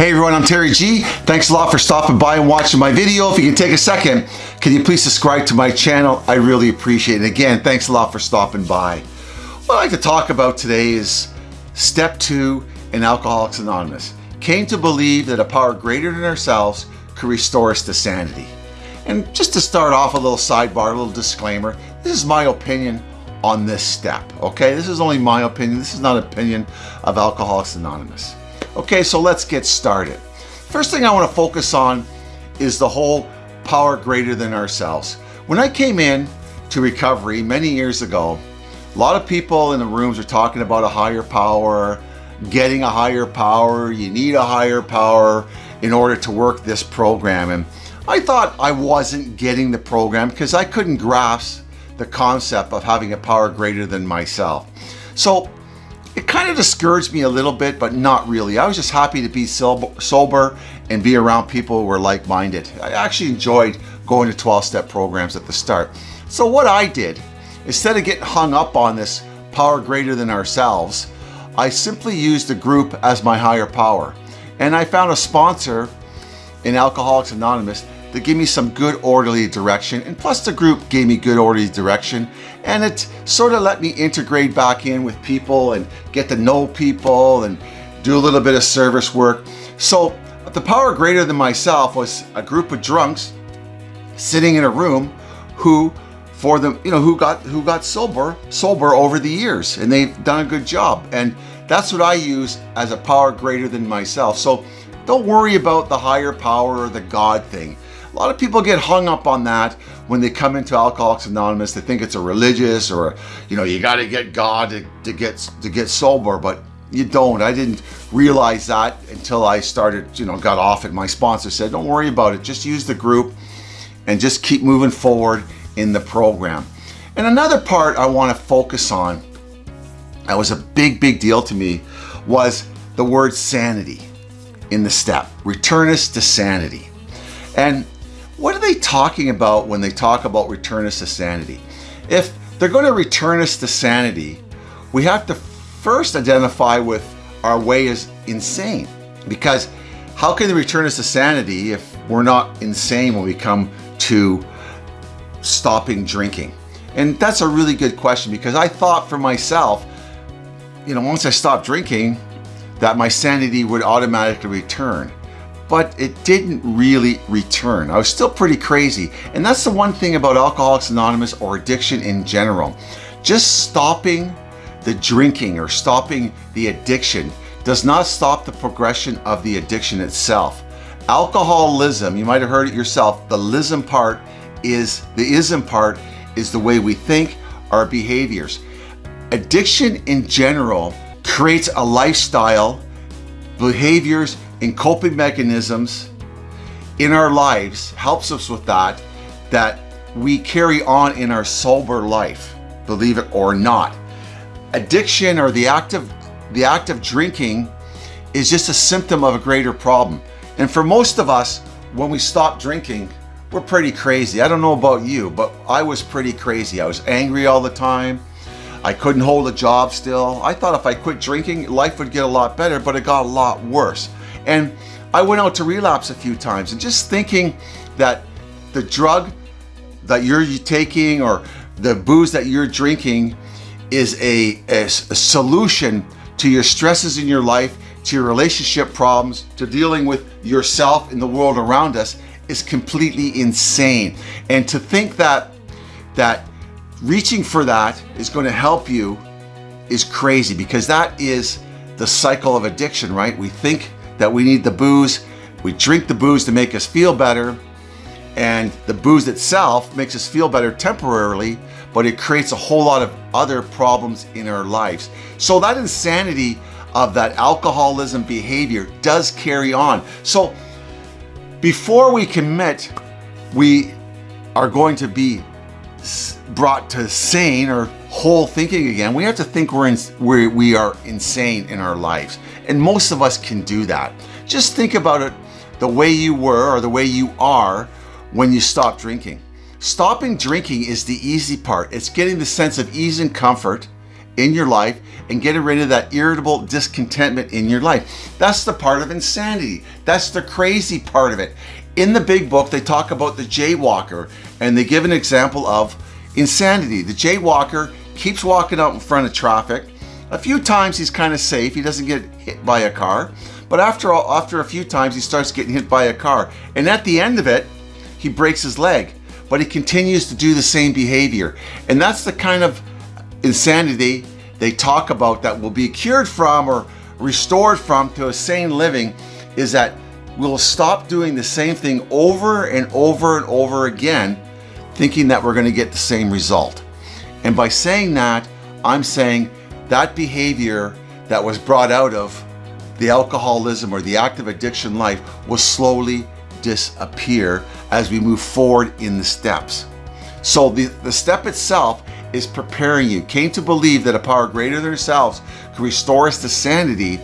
Hey everyone, I'm Terry G. Thanks a lot for stopping by and watching my video. If you can take a second, can you please subscribe to my channel? I really appreciate it. Again, thanks a lot for stopping by. What I'd like to talk about today is step two in Alcoholics Anonymous. Came to believe that a power greater than ourselves could restore us to sanity. And just to start off, a little sidebar, a little disclaimer. This is my opinion on this step, okay? This is only my opinion. This is not opinion of Alcoholics Anonymous. Okay, so let's get started. First thing I want to focus on is the whole power greater than ourselves. When I came in to recovery many years ago, a lot of people in the rooms are talking about a higher power, getting a higher power, you need a higher power in order to work this program. And I thought I wasn't getting the program because I couldn't grasp the concept of having a power greater than myself. So it kind of discouraged me a little bit, but not really. I was just happy to be sober and be around people who were like-minded. I actually enjoyed going to 12-step programs at the start. So what I did, instead of getting hung up on this power greater than ourselves, I simply used the group as my higher power. And I found a sponsor in Alcoholics Anonymous that gave me some good orderly direction and plus the group gave me good orderly direction and it sort of let me integrate back in with people and get to know people and do a little bit of service work. So the power greater than myself was a group of drunks sitting in a room who for them, you know, who got who got sober, sober over the years and they've done a good job. And that's what I use as a power greater than myself. So don't worry about the higher power or the God thing. A lot of people get hung up on that when they come into Alcoholics Anonymous. They think it's a religious or, you know, you got to get God to, to, get, to get sober, but you don't. I didn't realize that until I started, you know, got off it. My sponsor said, don't worry about it. Just use the group and just keep moving forward in the program. And another part I want to focus on, that was a big, big deal to me, was the word sanity in the step. Return us to sanity. And what are they talking about when they talk about return us to sanity? If they're going to return us to sanity, we have to first identify with our way is insane. Because how can they return us to sanity if we're not insane when we come to stopping drinking? And that's a really good question because I thought for myself, you know, once I stopped drinking, that my sanity would automatically return but it didn't really return. I was still pretty crazy. And that's the one thing about Alcoholics Anonymous or addiction in general. Just stopping the drinking or stopping the addiction does not stop the progression of the addiction itself. Alcoholism, you might have heard it yourself, the lism part is, the ism part is the way we think, our behaviors. Addiction in general creates a lifestyle, behaviors, and coping mechanisms in our lives helps us with that, that we carry on in our sober life, believe it or not. Addiction or the act of, the act of drinking is just a symptom of a greater problem. And for most of us, when we stop drinking, we're pretty crazy. I don't know about you, but I was pretty crazy. I was angry all the time. I couldn't hold a job still. I thought if I quit drinking, life would get a lot better, but it got a lot worse. And I went out to relapse a few times and just thinking that the drug that you're taking or the booze that you're drinking is a, a, a solution to your stresses in your life, to your relationship problems, to dealing with yourself and the world around us is completely insane. And to think that that reaching for that is going to help you is crazy because that is the cycle of addiction, right? We think that we need the booze. We drink the booze to make us feel better. And the booze itself makes us feel better temporarily, but it creates a whole lot of other problems in our lives. So that insanity of that alcoholism behavior does carry on. So before we commit, we are going to be brought to sane or whole thinking again, we have to think we're in, we we are insane in our lives. And most of us can do that. Just think about it the way you were or the way you are when you stop drinking. Stopping drinking is the easy part. It's getting the sense of ease and comfort in your life and getting rid of that irritable discontentment in your life. That's the part of insanity. That's the crazy part of it. In the big book, they talk about the jaywalker and they give an example of insanity. The jaywalker keeps walking out in front of traffic. A few times he's kind of safe. He doesn't get hit by a car. But after, all, after a few times, he starts getting hit by a car. And at the end of it, he breaks his leg. But he continues to do the same behavior. And that's the kind of insanity they talk about that will be cured from or restored from to a sane living is that we'll stop doing the same thing over and over and over again, thinking that we're going to get the same result. And by saying that, I'm saying that behavior that was brought out of the alcoholism or the active addiction life will slowly disappear as we move forward in the steps. So the, the step itself is preparing you. Came to believe that a power greater than ourselves could restore us to sanity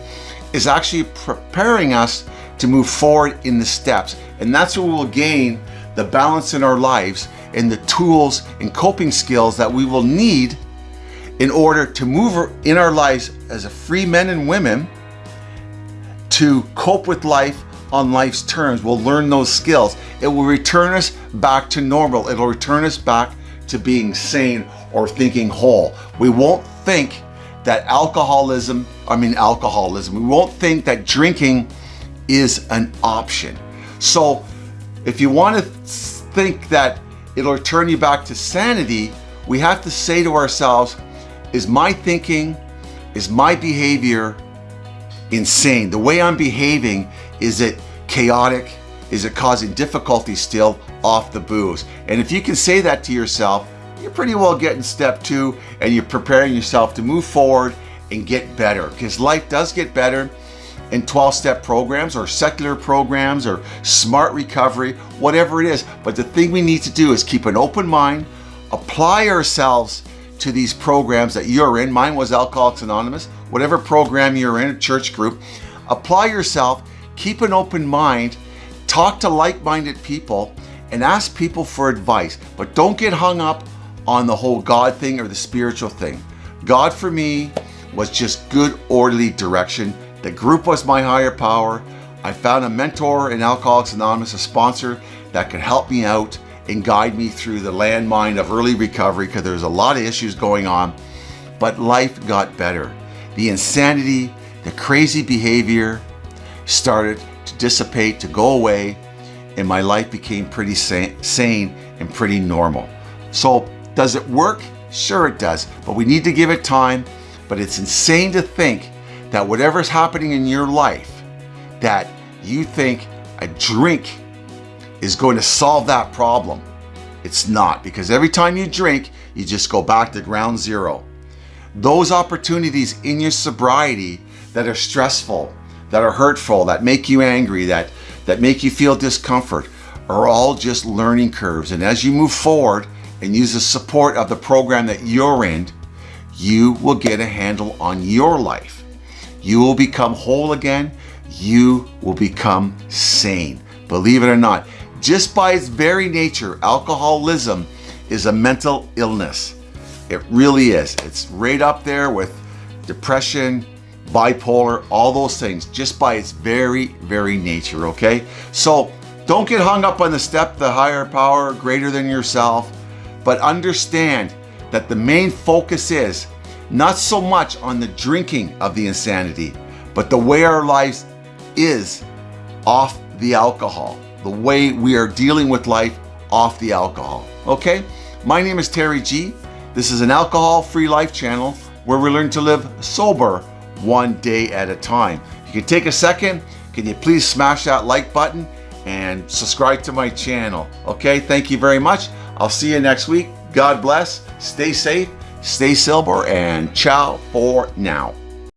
is actually preparing us to move forward in the steps. And that's where we'll gain the balance in our lives and the tools and coping skills that we will need in order to move in our lives as a free men and women to cope with life on life's terms. We'll learn those skills. It will return us back to normal. It'll return us back to being sane or thinking whole. We won't think that alcoholism, I mean alcoholism, we won't think that drinking is an option. So if you want to think that it'll return you back to sanity, we have to say to ourselves, is my thinking, is my behavior insane? The way I'm behaving, is it chaotic? Is it causing difficulty still off the booze? And if you can say that to yourself, you're pretty well getting step two and you're preparing yourself to move forward and get better because life does get better in 12 step programs or secular programs or smart recovery, whatever it is. But the thing we need to do is keep an open mind, apply ourselves to these programs that you're in. Mine was Alcoholics Anonymous, whatever program you're in, a church group. Apply yourself, keep an open mind, talk to like minded people, and ask people for advice. But don't get hung up on the whole God thing or the spiritual thing. God for me was just good, orderly direction. The group was my higher power. I found a mentor in Alcoholics Anonymous, a sponsor that could help me out and guide me through the landmine of early recovery because there's a lot of issues going on. But life got better. The insanity, the crazy behavior started to dissipate, to go away, and my life became pretty sane and pretty normal. So does it work? Sure it does, but we need to give it time. But it's insane to think that whatever's happening in your life, that you think a drink is going to solve that problem. It's not, because every time you drink, you just go back to ground zero. Those opportunities in your sobriety that are stressful, that are hurtful, that make you angry, that, that make you feel discomfort, are all just learning curves. And as you move forward, and use the support of the program that you're in, you will get a handle on your life. You will become whole again. You will become sane. Believe it or not, just by its very nature, alcoholism is a mental illness. It really is. It's right up there with depression, bipolar, all those things, just by its very, very nature, okay? So don't get hung up on the step, the higher power, greater than yourself. But understand that the main focus is not so much on the drinking of the insanity, but the way our lives is off the alcohol, the way we are dealing with life off the alcohol. Okay? My name is Terry G. This is an alcohol-free life channel where we learn to live sober one day at a time. you can take a second, can you please smash that like button and subscribe to my channel. Okay, thank you very much. I'll see you next week. God bless. Stay safe, stay silver, and ciao for now.